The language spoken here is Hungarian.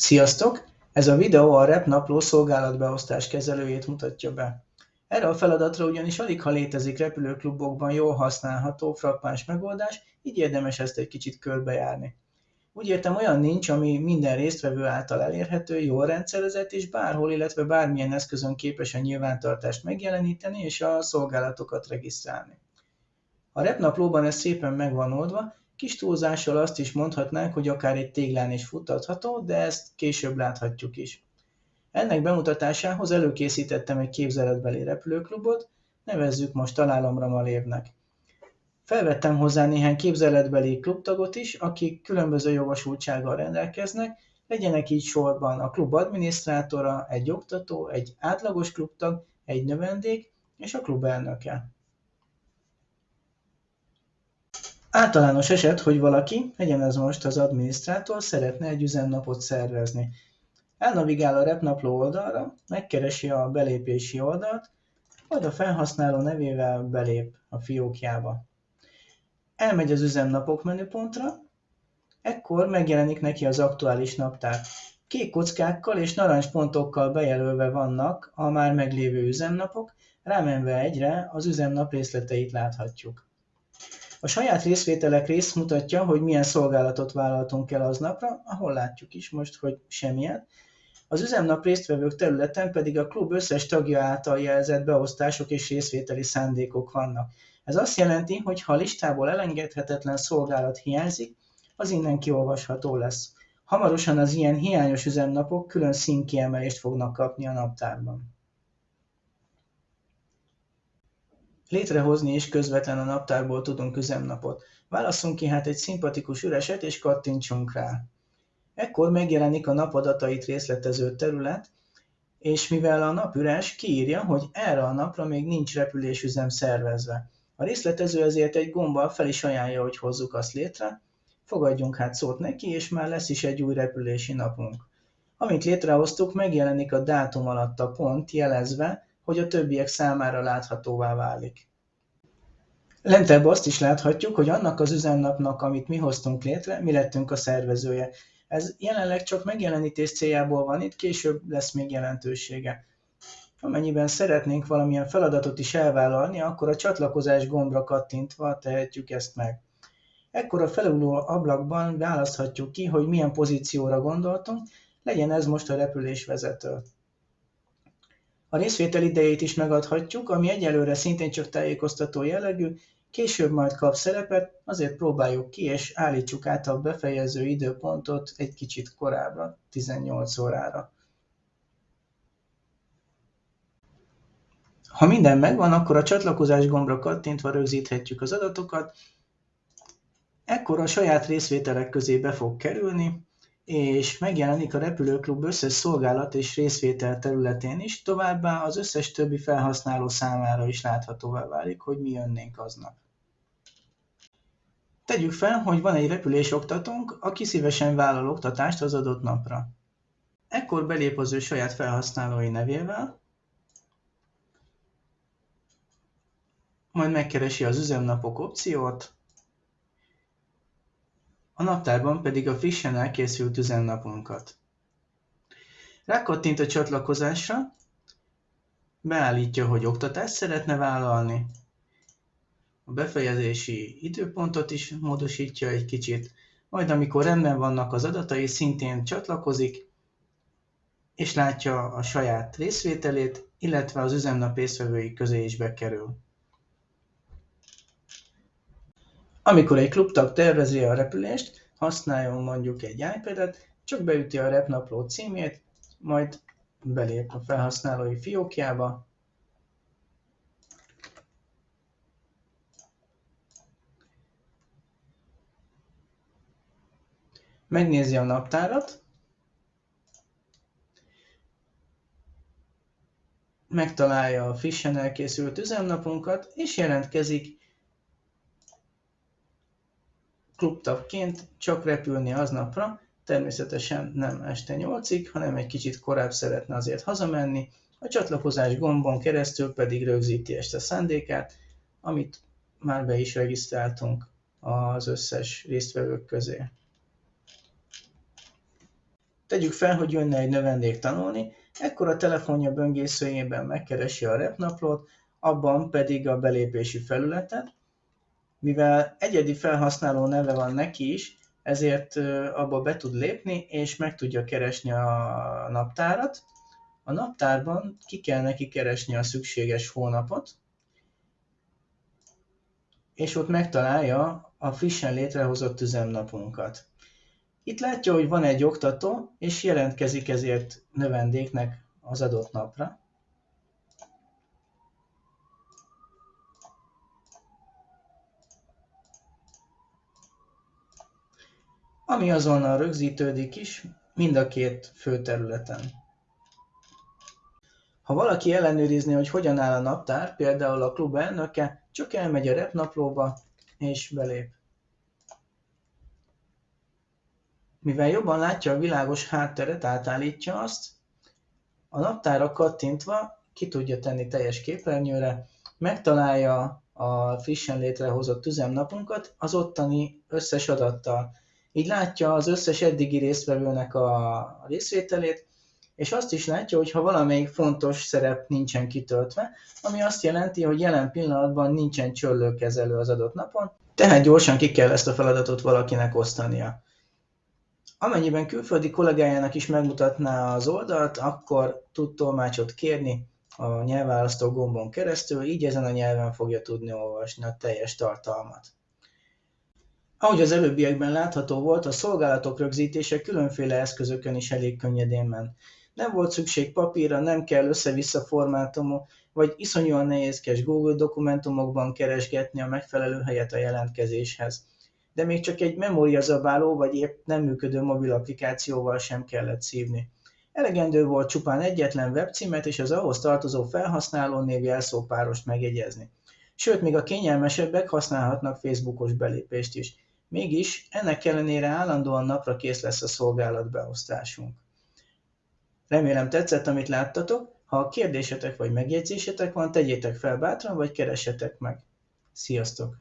Sziasztok! Ez a videó a REP napló szolgálatbeosztás kezelőjét mutatja be. Erre a feladatra ugyanis alig ha létezik repülőklubokban jól használható, frappáns megoldás, így érdemes ezt egy kicsit körbejárni. Úgy értem, olyan nincs, ami minden résztvevő által elérhető, jól rendszerezett és bárhol, illetve bármilyen eszközön képes a nyilvántartást megjeleníteni és a szolgálatokat regisztrálni. A REP naplóban ez szépen meg van oldva, Kis túlzással azt is mondhatnánk, hogy akár egy téglán is futtatható, de ezt később láthatjuk is. Ennek bemutatásához előkészítettem egy képzeletbeli repülőklubot, nevezzük most Találomra Malévnek. Felvettem hozzá néhány képzeletbeli klubtagot is, akik különböző jogosultsággal rendelkeznek, legyenek így sorban a klub adminisztrátora, egy oktató, egy átlagos klubtag, egy növendék és a klub elnöke. Általános eset, hogy valaki, legyen ez most az adminisztrátor, szeretne egy üzemnapot szervezni. Elnavigál a repnapló oldalra, megkeresi a belépési oldalt, majd a felhasználó nevével belép a fiókjába. Elmegy az üzemnapok menüpontra, ekkor megjelenik neki az aktuális naptár. Kék kockákkal és narancspontokkal bejelölve vannak a már meglévő üzemnapok, rámenve egyre az üzemnap részleteit láthatjuk. A saját részvételek rész mutatja, hogy milyen szolgálatot vállaltunk el aznapra, ahol látjuk is most, hogy semmilyen. Az üzemnap résztvevők területen pedig a klub összes tagja által jelzett beosztások és részvételi szándékok vannak. Ez azt jelenti, hogy ha a listából elengedhetetlen szolgálat hiányzik, az innen kiolvasható lesz. Hamarosan az ilyen hiányos üzemnapok külön színkiemelést fognak kapni a naptárban. Létrehozni is közvetlen a naptárból tudunk üzemnapot. Válasszunk ki hát egy szimpatikus üreset és kattintsunk rá. Ekkor megjelenik a nap adatait részletező terület, és mivel a nap üres, kiírja, hogy erre a napra még nincs repülésüzem szervezve. A részletező ezért egy gombbal fel is ajánlja, hogy hozzuk azt létre, fogadjunk hát szót neki, és már lesz is egy új repülési napunk. Amint létrehoztuk, megjelenik a dátum alatt a pont jelezve, hogy a többiek számára láthatóvá válik. Lentebb azt is láthatjuk, hogy annak az üzemnapnak, amit mi hoztunk létre, mi lettünk a szervezője. Ez jelenleg csak megjelenítés céljából van itt, később lesz még jelentősége. Amennyiben szeretnénk valamilyen feladatot is elvállalni, akkor a csatlakozás gombra kattintva tehetjük ezt meg. Ekkor a felülő ablakban választhatjuk ki, hogy milyen pozícióra gondoltunk, legyen ez most a repülésvezető. A részvétel idejét is megadhatjuk, ami egyelőre szintén csak tájékoztató jellegű, később majd kap szerepet, azért próbáljuk ki és állítsuk át a befejező időpontot egy kicsit korábbra, 18 órára. Ha minden megvan, akkor a csatlakozás gombra kattintva rögzíthetjük az adatokat, ekkor a saját részvételek közé be fog kerülni, és megjelenik a repülőklub összes szolgálat és részvétel területén is, továbbá az összes többi felhasználó számára is láthatóvá válik, hogy mi jönnénk aznap. Tegyük fel, hogy van egy repülés oktatónk, aki szívesen vállal oktatást az adott napra. Ekkor belép az ő saját felhasználói nevével, majd megkeresi az üzemnapok opciót, a naptárban pedig a frissen elkészült üzemnapunkat. Rákattint a csatlakozásra, beállítja, hogy oktatást szeretne vállalni, a befejezési időpontot is módosítja egy kicsit, majd amikor rendben vannak az adatai, szintén csatlakozik, és látja a saját részvételét, illetve az üzemnap részvevői közé is bekerül. Amikor egy klubtag tervezi a repülést, használjon mondjuk egy iPad-et, csak beüti a repnapló címét, majd belép a felhasználói fiókjába, megnézi a naptárat, megtalálja a frissen elkészült üzemnapunkat, és jelentkezik klubtagként csak repülni aznapra, természetesen nem este 8-ig, hanem egy kicsit korább szeretne azért hazamenni, a csatlakozás gombon keresztül pedig rögzíti este szándékát, amit már be is regisztráltunk az összes résztvevők közé. Tegyük fel, hogy jönne egy növendék tanulni, ekkor a telefonja böngészőjében megkeresi a repnaplót, abban pedig a belépési felületet. Mivel egyedi felhasználó neve van neki is, ezért abba be tud lépni, és meg tudja keresni a naptárat. A naptárban ki kell neki keresni a szükséges hónapot, és ott megtalálja a frissen létrehozott üzemnapunkat. Itt látja, hogy van egy oktató, és jelentkezik ezért növendéknek az adott napra. Ami azonnal rögzítődik is mind a két főterületen. Ha valaki ellenőrizni, hogy hogyan áll a naptár, például a klub elnöke, csak elmegy a repnaplóba és belép. Mivel jobban látja a világos hátteret, átállítja azt, a naptára kattintva ki tudja tenni teljes képernyőre, megtalálja a frissen létrehozott üzemnapunkat az ottani összes adattal. Így látja az összes eddigi résztvevőnek a részvételét, és azt is látja, hogy ha valamelyik fontos szerep nincsen kitöltve, ami azt jelenti, hogy jelen pillanatban nincsen csöllőkezelő az adott napon, tehát gyorsan ki kell ezt a feladatot valakinek osztania. Amennyiben külföldi kollégájának is megmutatná az oldalt, akkor tud tolmácsot kérni a nyelvválasztó gombon keresztül, így ezen a nyelven fogja tudni olvasni a teljes tartalmat. Ahogy az előbbiekben látható volt, a szolgálatok rögzítése különféle eszközökön is elég könnyedén ment. Nem volt szükség papírra, nem kell össze-vissza formátumú, vagy iszonyúan nehézkes Google dokumentumokban keresgetni a megfelelő helyet a jelentkezéshez. De még csak egy memóriazabáló vagy épp nem működő mobil applikációval sem kellett szívni. Elegendő volt csupán egyetlen webcímet és az ahhoz tartozó felhasználó név jelszópárost megjegyezni. Sőt, még a kényelmesebbek használhatnak Facebookos belépést is. Mégis ennek ellenére állandóan napra kész lesz a szolgálatbeosztásunk. Remélem tetszett, amit láttatok. Ha kérdésetek vagy megjegyzésetek van, tegyétek fel bátran, vagy keressetek meg. Sziasztok!